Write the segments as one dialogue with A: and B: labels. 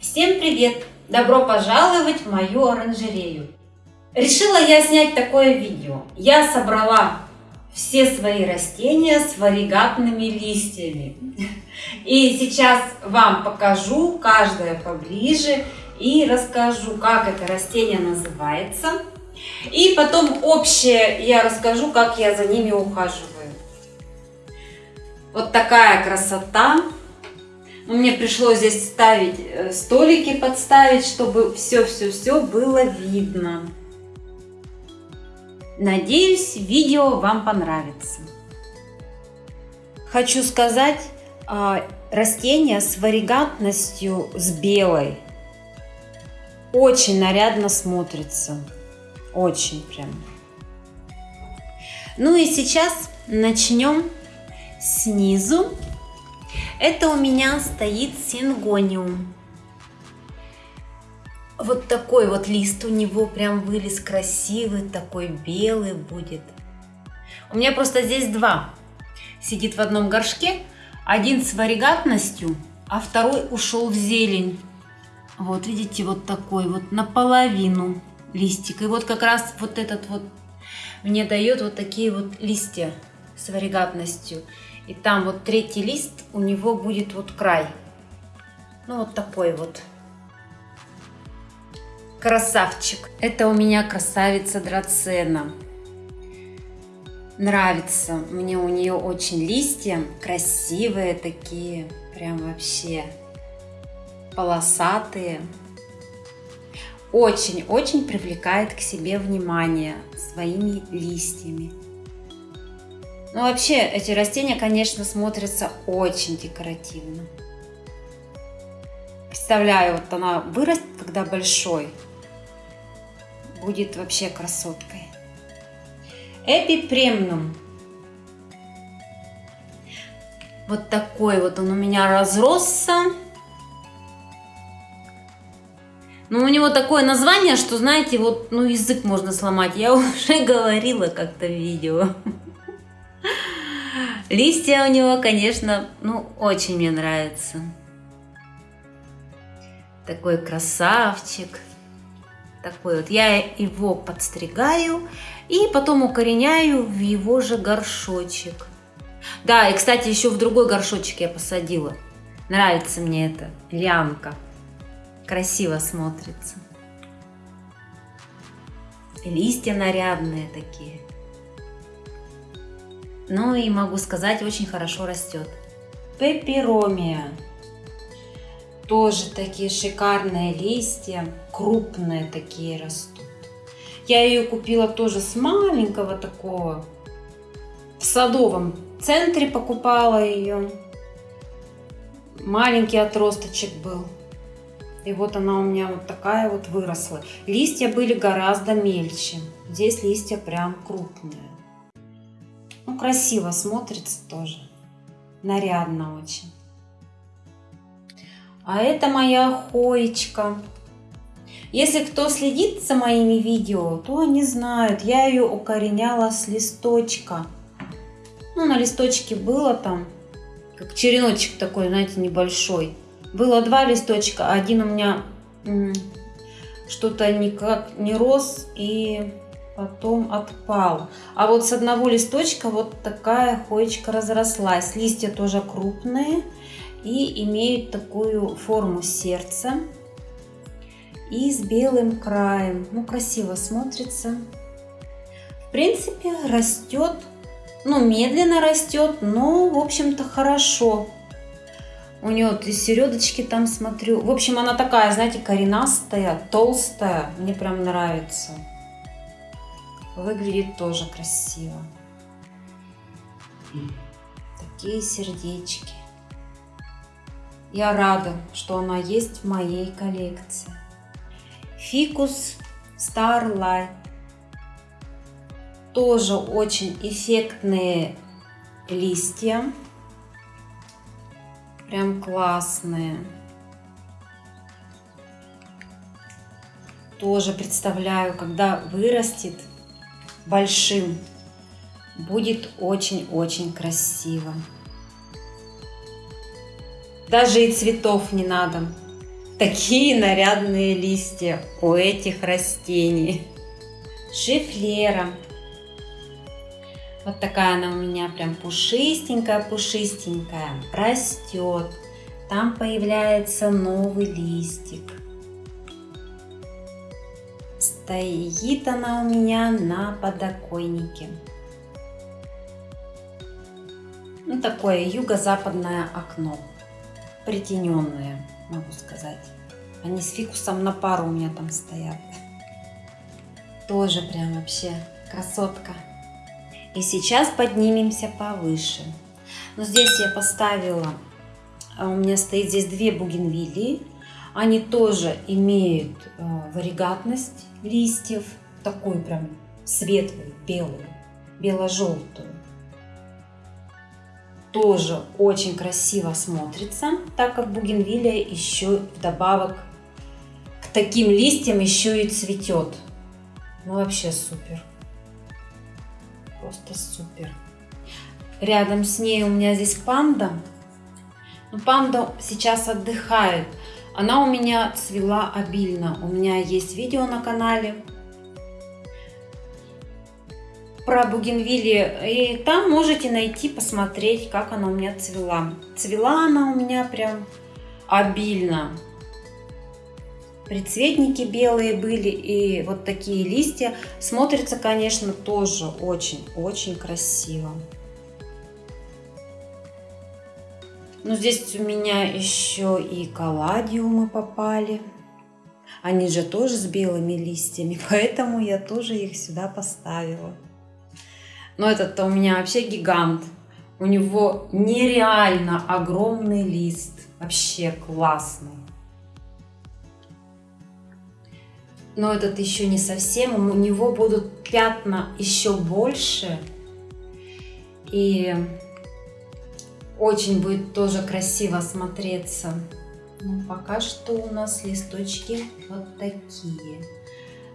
A: Всем привет! Добро пожаловать в мою оранжерею! Решила я снять такое видео. Я собрала все свои растения с варигатными листьями. И сейчас вам покажу каждое поближе и расскажу, как это растение называется. И потом общее я расскажу, как я за ними ухаживаю. Вот такая красота. Мне пришлось здесь ставить э, столики, подставить, чтобы все-все-все было видно. Надеюсь, видео вам понравится. Хочу сказать, а, растение с варигатностью с белой очень нарядно смотрится. Очень прям. Ну и сейчас начнем снизу. Это у меня стоит сингониум. Вот такой вот лист у него прям вылез красивый, такой белый будет. У меня просто здесь два. Сидит в одном горшке. Один с варигатностью, а второй ушел в зелень. Вот видите, вот такой вот наполовину листик. И вот как раз вот этот вот мне дает вот такие вот листья с варигатностью. И там вот третий лист, у него будет вот край. Ну вот такой вот. Красавчик. Это у меня красавица драцена. Нравится. Мне у нее очень листья красивые такие. Прям вообще полосатые. Очень-очень привлекает к себе внимание своими листьями. Ну вообще эти растения, конечно, смотрятся очень декоративно. Представляю, вот она вырастет, когда большой будет вообще красоткой. Эпипремнум. Вот такой вот он у меня разросся. Ну, у него такое название, что, знаете, вот, ну, язык можно сломать. Я уже говорила как-то в видео. Листья у него, конечно, ну, очень мне нравятся. Такой красавчик такой вот. Я его подстригаю и потом укореняю в его же горшочек. Да, и, кстати, еще в другой горшочек я посадила. Нравится мне эта лямка. Красиво смотрится. листья нарядные такие. Ну и могу сказать, очень хорошо растет. Пеперомия. Тоже такие шикарные листья, крупные такие растут. Я ее купила тоже с маленького такого, в садовом центре покупала ее. Маленький отросточек был. И вот она у меня вот такая вот выросла. Листья были гораздо мельче. Здесь листья прям крупные. Ну, красиво смотрится тоже. Нарядно очень. А это моя хоечка. Если кто следит за моими видео, то они знают, я ее укореняла с листочка. Ну, на листочке было там, как череночек такой, знаете, небольшой. Было два листочка, один у меня что-то никак не рос и потом отпал. А вот с одного листочка вот такая хоечка разрослась. Листья тоже крупные и имеют такую форму сердца и с белым краем. Ну, красиво смотрится. В принципе, растет, ну, медленно растет, но, в общем-то, хорошо. У нее вот и середочки там смотрю. В общем, она такая, знаете, коренастая, толстая. Мне прям нравится. Выглядит тоже красиво. Такие сердечки. Я рада, что она есть в моей коллекции. Фикус Starlight. Тоже очень эффектные листья. Прям классные. Тоже представляю, когда вырастет большим, будет очень-очень красиво. Даже и цветов не надо. такие нарядные листья у этих растений. Шифлера. Вот такая она у меня прям пушистенькая, пушистенькая. Растет. Там появляется новый листик. Стоит она у меня на подоконнике. Ну, такое юго-западное окно. Притененное, могу сказать. Они с фикусом на пару у меня там стоят. Тоже прям вообще красотка. И сейчас поднимемся повыше. Но здесь я поставила, а у меня стоит здесь две бугенвилии. Они тоже имеют э, варигатность листьев, такой прям светлый, белый, бело-желтую тоже очень красиво смотрится, так как бугенвилия еще вдобавок к таким листьям еще и цветет. Ну вообще супер. Просто супер. Рядом с ней у меня здесь панда. Но ну, панда сейчас отдыхает. Она у меня цвела обильно. У меня есть видео на канале про бугенвилли. И там можете найти, посмотреть, как она у меня цвела. Цвела она у меня прям обильно. Прицветники белые были и вот такие листья. Смотрится, конечно, тоже очень-очень красиво. Но здесь у меня еще и каладиумы попали. Они же тоже с белыми листьями, поэтому я тоже их сюда поставила. Но этот-то у меня вообще гигант. У него нереально огромный лист. Вообще классный. Но этот еще не совсем. У него будут пятна еще больше. И очень будет тоже красиво смотреться. Ну, пока что у нас листочки вот такие.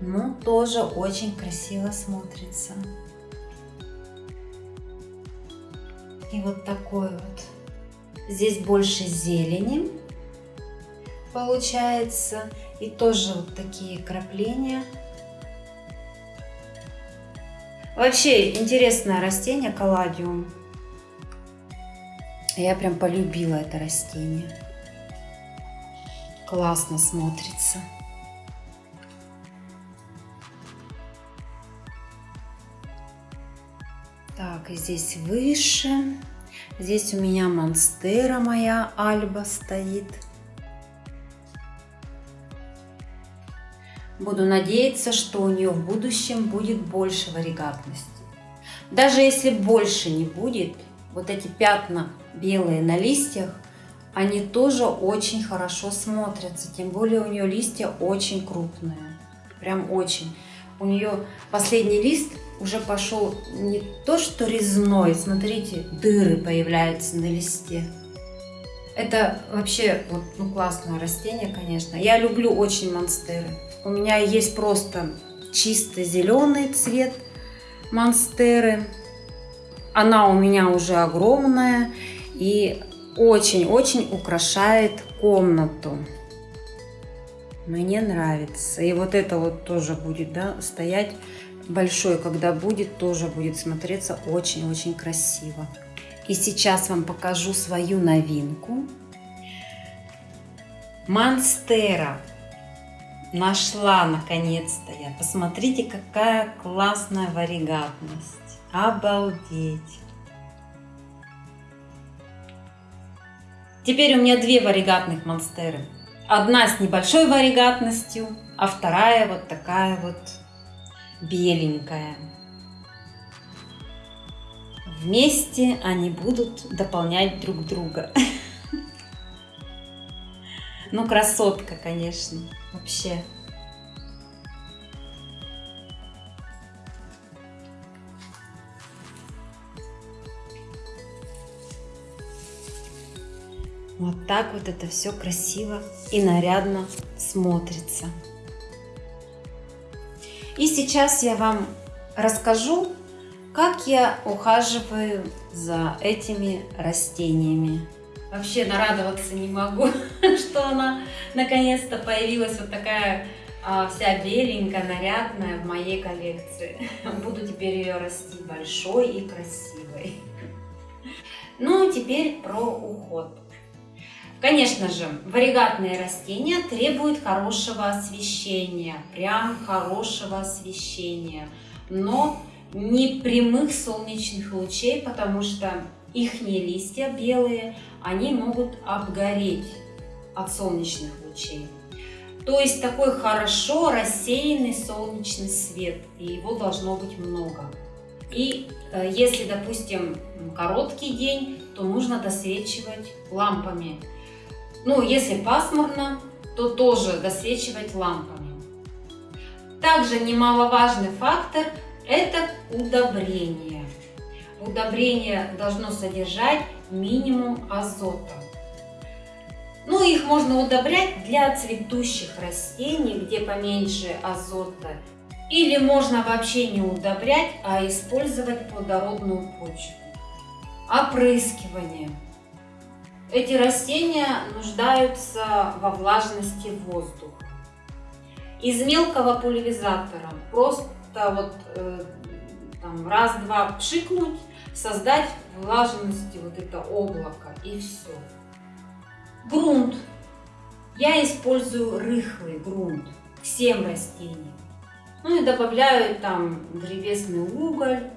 A: Но тоже очень красиво смотрится. И вот такой вот. Здесь больше зелени получается. И тоже вот такие крапления. Вообще интересное растение калладиум. Я прям полюбила это растение. Классно смотрится. Так, и здесь выше. Здесь у меня монстера моя альба стоит. Буду надеяться, что у нее в будущем будет больше варигатности. Даже если больше не будет, вот эти пятна белые на листьях, они тоже очень хорошо смотрятся. Тем более у нее листья очень крупные. Прям очень. У нее последний лист уже пошел не то что резной, смотрите, дыры появляются на листе. Это вообще вот, ну, классное растение, конечно. Я люблю очень монстеры. У меня есть просто чисто зеленый цвет монстеры. Она у меня уже огромная и очень-очень украшает комнату. Мне нравится. И вот это вот тоже будет да, стоять большой, когда будет, тоже будет смотреться очень-очень красиво. И сейчас вам покажу свою новинку. Монстера. Нашла наконец-то я. Посмотрите, какая классная варигатность. Обалдеть. Теперь у меня две варигатных монстеры. Одна с небольшой варигатностью, а вторая вот такая вот беленькая. Вместе они будут дополнять друг друга. Ну, красотка, конечно, вообще. Так вот это все красиво и нарядно смотрится. И сейчас я вам расскажу, как я ухаживаю за этими растениями. Вообще нарадоваться не могу, что она наконец-то появилась вот такая а, вся беленькая, нарядная в моей коллекции. Буду теперь ее расти большой и красивой. Ну, теперь про уход. Конечно же, варигатные растения требуют хорошего освещения, прям хорошего освещения, но не прямых солнечных лучей, потому что их листья белые, они могут обгореть от солнечных лучей. То есть такой хорошо рассеянный солнечный свет, и его должно быть много. И э, если, допустим, короткий день, то нужно досвечивать лампами. Ну, если пасмурно, то тоже досвечивать лампами. Также немаловажный фактор – это удобрение. Удобрение должно содержать минимум азота. Ну, их можно удобрять для цветущих растений, где поменьше азота. Или можно вообще не удобрять, а использовать плодородную почву. Опрыскивание. Эти растения нуждаются во влажности воздуха. Из мелкого пульверизатора просто вот э, раз-два пшикнуть, создать влажности вот это облако и все. Грунт. Я использую рыхлый грунт всем растениям. Ну и добавляю там древесный уголь,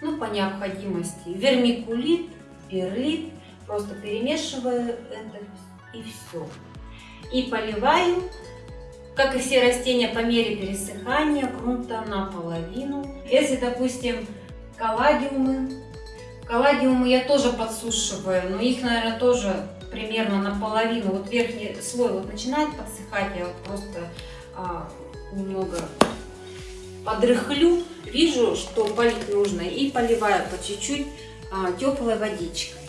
A: ну по необходимости вермикулит, перлит Просто перемешиваю это и все. И поливаю, как и все растения, по мере пересыхания грунта наполовину. Если, допустим, коллагиумы, коллагиумы я тоже подсушиваю, но их, наверное, тоже примерно наполовину. Вот верхний слой вот начинает подсыхать, я вот просто а, немного подрыхлю, вижу, что полить нужно, и поливаю по чуть-чуть а, теплой водичкой.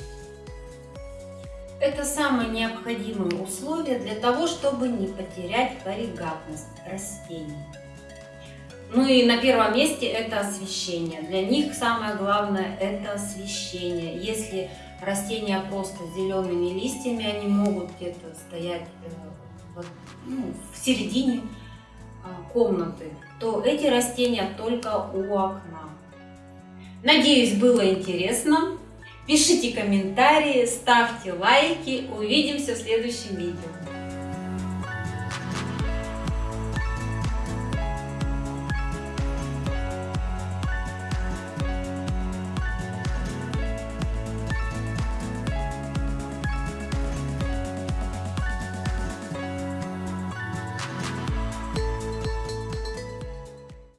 A: Это самое необходимое условие для того, чтобы не потерять варигатность растений. Ну и на первом месте это освещение. Для них самое главное это освещение. Если растения просто зелеными листьями, они могут где-то стоять э, ну, в середине а, комнаты, то эти растения только у окна. Надеюсь, было интересно. Пишите комментарии, ставьте лайки. Увидимся в следующем видео.